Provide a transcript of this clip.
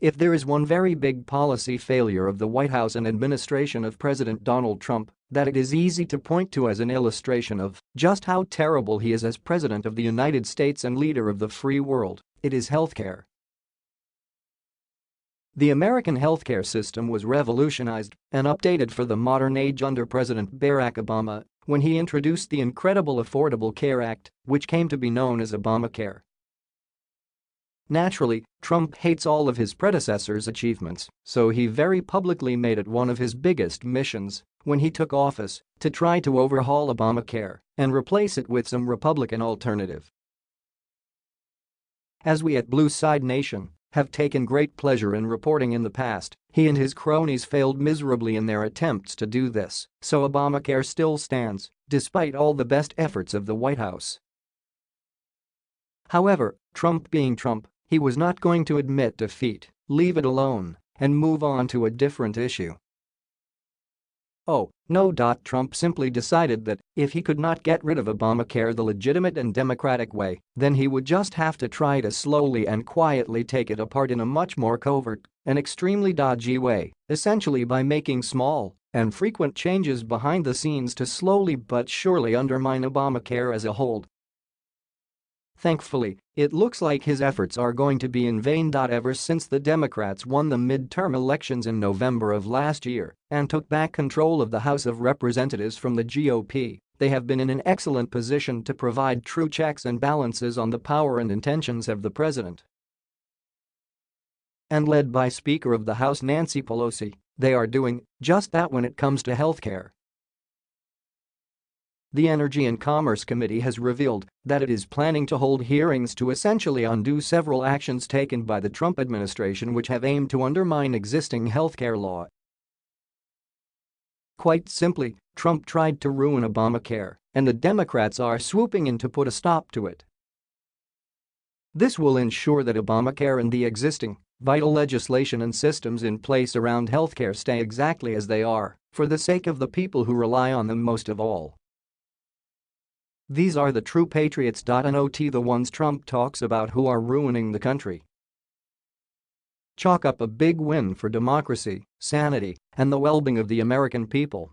If there is one very big policy failure of the White House and administration of President Donald Trump, that it is easy to point to as an illustration of just how terrible he is as President of the United States and leader of the free world, it is healthcare. The American healthcare system was revolutionized and updated for the modern age under President Barack Obama when he introduced the incredible Affordable Care Act, which came to be known as Obamacare. Naturally, Trump hates all of his predecessor's achievements, so he very publicly made it one of his biggest missions when he took office to try to overhaul Obamacare and replace it with some Republican alternative. As we at Blue Side Nation have taken great pleasure in reporting in the past, he and his cronies failed miserably in their attempts to do this, so Obamacare still stands, despite all the best efforts of the White House. However, Trump being Trump, he was not going to admit defeat, leave it alone, and move on to a different issue. Oh, no. Trump simply decided that if he could not get rid of Obamacare the legitimate and democratic way, then he would just have to try to slowly and quietly take it apart in a much more covert and extremely dodgy way, essentially by making small and frequent changes behind the scenes to slowly but surely undermine Obamacare as a whole Thankfully, it looks like his efforts are going to be in vain. Ever since the Democrats won the midterm elections in November of last year and took back control of the House of Representatives from the GOP, they have been in an excellent position to provide true checks and balances on the power and intentions of the president. And led by Speaker of the House Nancy Pelosi, they are doing just that when it comes to healthcare. The Energy and Commerce Committee has revealed that it is planning to hold hearings to essentially undo several actions taken by the Trump administration which have aimed to undermine existing healthcare law. Quite simply, Trump tried to ruin Obamacare, and the Democrats are swooping in to put a stop to it. This will ensure that Obamacare and the existing, vital legislation and systems in place around healthcare stay exactly as they are, for the sake of the people who rely on them most of all. These are the true patriots. Not the ones Trump talks about who are ruining the country. Chalk up a big win for democracy, sanity, and the well-being of the American people.